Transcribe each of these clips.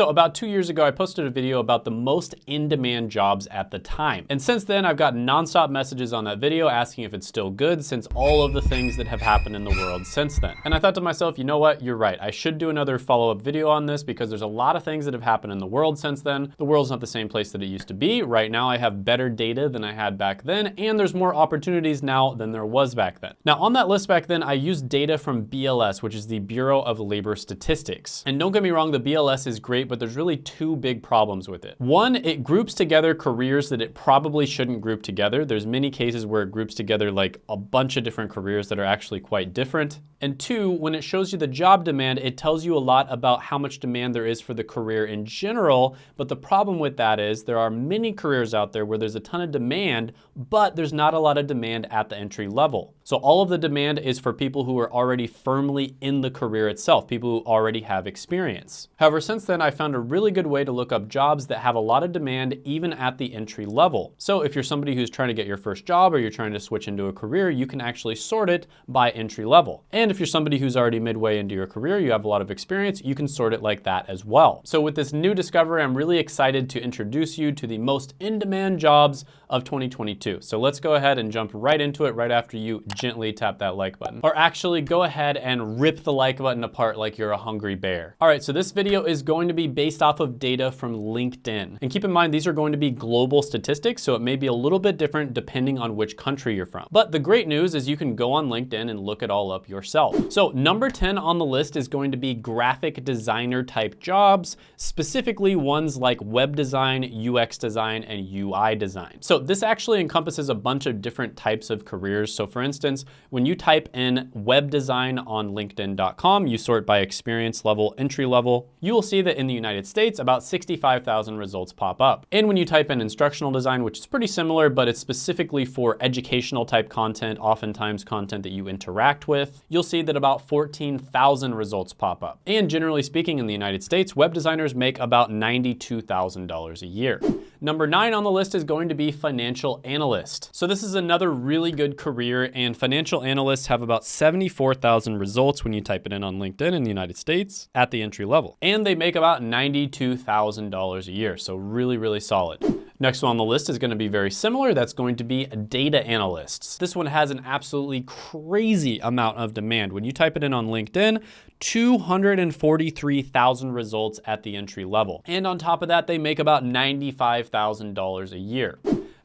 So about two years ago, I posted a video about the most in-demand jobs at the time. And since then, I've gotten nonstop messages on that video asking if it's still good since all of the things that have happened in the world since then. And I thought to myself, you know what, you're right. I should do another follow-up video on this because there's a lot of things that have happened in the world since then. The world's not the same place that it used to be. Right now, I have better data than I had back then, and there's more opportunities now than there was back then. Now, on that list back then, I used data from BLS, which is the Bureau of Labor Statistics. And don't get me wrong, the BLS is great, but there's really two big problems with it. One, it groups together careers that it probably shouldn't group together. There's many cases where it groups together like a bunch of different careers that are actually quite different. And two, when it shows you the job demand, it tells you a lot about how much demand there is for the career in general. But the problem with that is there are many careers out there where there's a ton of demand, but there's not a lot of demand at the entry level. So all of the demand is for people who are already firmly in the career itself, people who already have experience. However, since then, I found a really good way to look up jobs that have a lot of demand even at the entry level. So if you're somebody who's trying to get your first job or you're trying to switch into a career, you can actually sort it by entry level. And if you're somebody who's already midway into your career, you have a lot of experience, you can sort it like that as well. So with this new discovery, I'm really excited to introduce you to the most in-demand jobs of 2022. So let's go ahead and jump right into it right after you gently tap that like button. Or actually go ahead and rip the like button apart like you're a hungry bear. All right, so this video is going to be based off of data from LinkedIn. And keep in mind, these are going to be global statistics, so it may be a little bit different depending on which country you're from. But the great news is you can go on LinkedIn and look it all up yourself. So number 10 on the list is going to be graphic designer type jobs, specifically ones like web design, UX design, and UI design. So this actually encompasses a bunch of different types of careers. So for instance, when you type in web design on linkedin.com, you sort by experience level, entry level, you will see that in the United States, about 65,000 results pop up. And when you type in instructional design, which is pretty similar, but it's specifically for educational type content, oftentimes content that you interact with, you'll see that about 14,000 results pop up. And generally speaking, in the United States, web designers make about $92,000 a year. Number nine on the list is going to be financial analyst. So this is another really good career and financial analysts have about 74,000 results when you type it in on LinkedIn in the United States at the entry level. And they make about $92,000 a year. So really, really solid. Next one on the list is gonna be very similar. That's going to be data analysts. This one has an absolutely crazy amount of demand. When you type it in on LinkedIn, 243,000 results at the entry level. And on top of that, they make about $95,000 a year.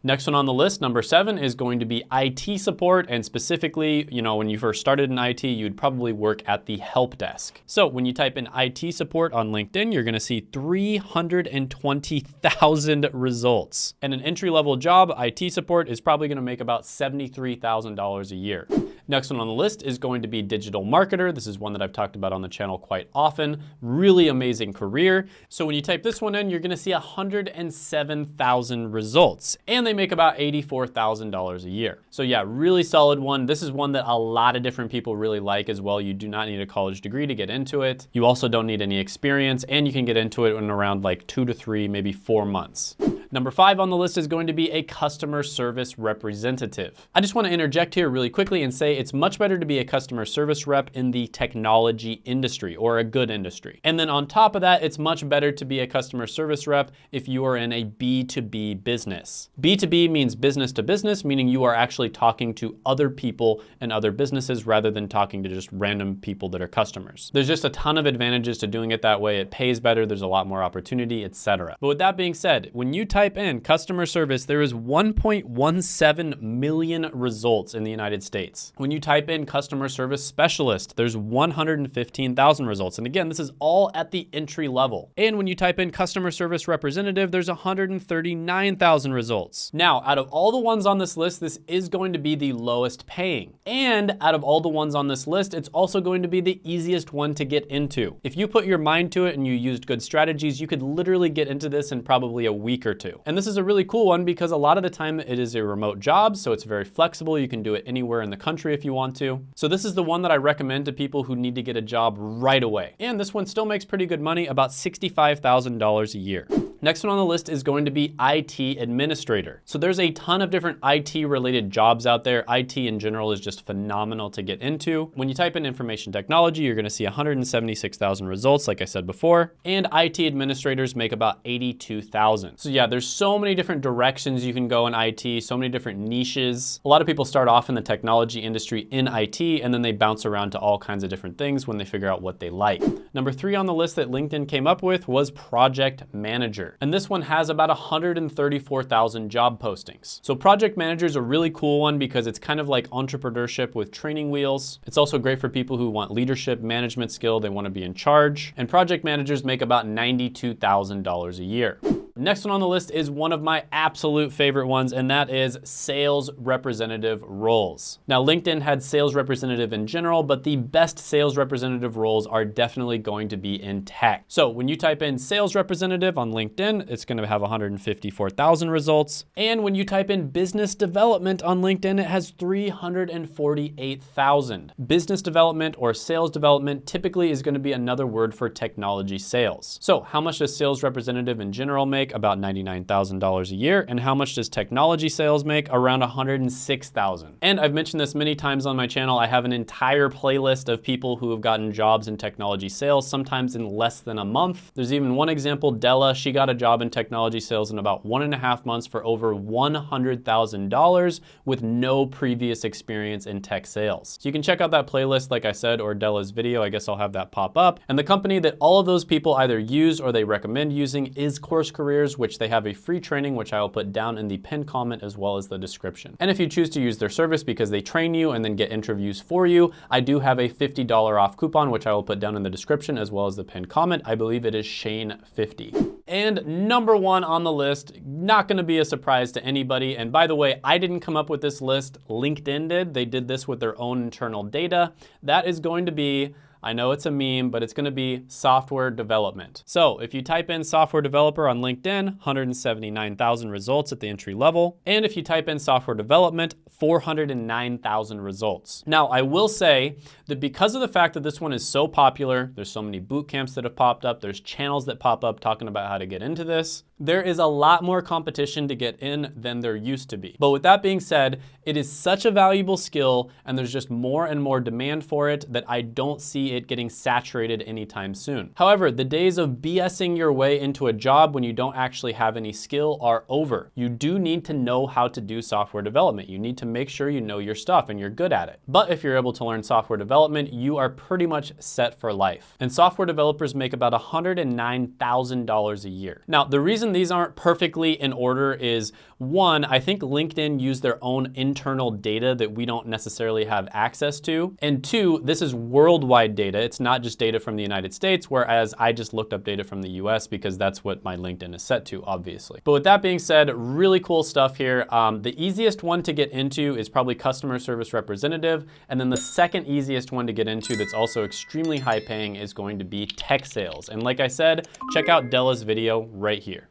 Next one on the list, number seven, is going to be IT support. And specifically, you know, when you first started in IT, you'd probably work at the help desk. So when you type in IT support on LinkedIn, you're gonna see 320,000 results. And an entry-level job, IT support, is probably gonna make about $73,000 a year. Next one on the list is going to be digital marketer. This is one that I've talked about on the channel quite often. Really amazing career. So when you type this one in, you're gonna see 107,000 results. And they make about $84,000 a year. So yeah, really solid one. This is one that a lot of different people really like as well. You do not need a college degree to get into it. You also don't need any experience and you can get into it in around like two to three, maybe four months. Number five on the list is going to be a customer service representative. I just wanna interject here really quickly and say it's much better to be a customer service rep in the technology industry or a good industry. And then on top of that, it's much better to be a customer service rep if you are in a B2B business. B2B means business to business, meaning you are actually talking to other people and other businesses rather than talking to just random people that are customers. There's just a ton of advantages to doing it that way. It pays better, there's a lot more opportunity, etc. But with that being said, when you type in customer service, there is 1.17 million results in the United States. When you type in customer service specialist, there's 115,000 results. And again, this is all at the entry level. And when you type in customer service representative, there's 139,000 results. Now, out of all the ones on this list, this is going to be the lowest paying. And out of all the ones on this list, it's also going to be the easiest one to get into. If you put your mind to it and you used good strategies, you could literally get into this in probably a week or two. And this is a really cool one because a lot of the time it is a remote job, so it's very flexible. You can do it anywhere in the country if you want to. So this is the one that I recommend to people who need to get a job right away. And this one still makes pretty good money, about $65,000 a year. Next one on the list is going to be IT administrator. So there's a ton of different IT related jobs out there. IT in general is just phenomenal to get into. When you type in information technology, you're gonna see 176,000 results, like I said before, and IT administrators make about 82,000. So yeah, there's so many different directions you can go in IT, so many different niches. A lot of people start off in the technology industry in IT, and then they bounce around to all kinds of different things when they figure out what they like. Number three on the list that LinkedIn came up with was project manager. And this one has about 134,000 job postings. So project manager is a really cool one because it's kind of like entrepreneurship with training wheels. It's also great for people who want leadership management skill. They want to be in charge. And project managers make about $92,000 a year. Next one on the list is one of my absolute favorite ones, and that is sales representative roles. Now, LinkedIn had sales representative in general, but the best sales representative roles are definitely going to be in tech. So when you type in sales representative on LinkedIn, it's gonna have 154,000 results. And when you type in business development on LinkedIn, it has 348,000. Business development or sales development typically is gonna be another word for technology sales. So how much does sales representative in general make? Make about $99,000 a year. And how much does technology sales make? Around 106,000. And I've mentioned this many times on my channel. I have an entire playlist of people who have gotten jobs in technology sales, sometimes in less than a month. There's even one example, Della, she got a job in technology sales in about one and a half months for over $100,000 with no previous experience in tech sales. So you can check out that playlist, like I said, or Della's video. I guess I'll have that pop up. And the company that all of those people either use or they recommend using is Course Career careers, which they have a free training, which I will put down in the pinned comment as well as the description. And if you choose to use their service because they train you and then get interviews for you, I do have a $50 off coupon, which I will put down in the description as well as the pinned comment. I believe it is Shane50. And number one on the list, not gonna be a surprise to anybody. And by the way, I didn't come up with this list, LinkedIn did. They did this with their own internal data. That is going to be I know it's a meme, but it's gonna be software development. So if you type in software developer on LinkedIn, 179,000 results at the entry level. And if you type in software development, 409,000 results. Now, I will say that because of the fact that this one is so popular, there's so many boot camps that have popped up, there's channels that pop up talking about how to get into this, there is a lot more competition to get in than there used to be. But with that being said, it is such a valuable skill and there's just more and more demand for it that I don't see it getting saturated anytime soon. However, the days of BSing your way into a job when you don't actually have any skill are over. You do need to know how to do software development. You need to make sure you know your stuff and you're good at it. But if you're able to learn software development, you are pretty much set for life. And software developers make about $109,000 a year. Now, the reason reason these aren't perfectly in order is one, I think LinkedIn use their own internal data that we don't necessarily have access to. And two, this is worldwide data. It's not just data from the United States, whereas I just looked up data from the US because that's what my LinkedIn is set to, obviously. But with that being said, really cool stuff here. Um, the easiest one to get into is probably customer service representative. And then the second easiest one to get into that's also extremely high paying is going to be tech sales. And like I said, check out Della's video right here.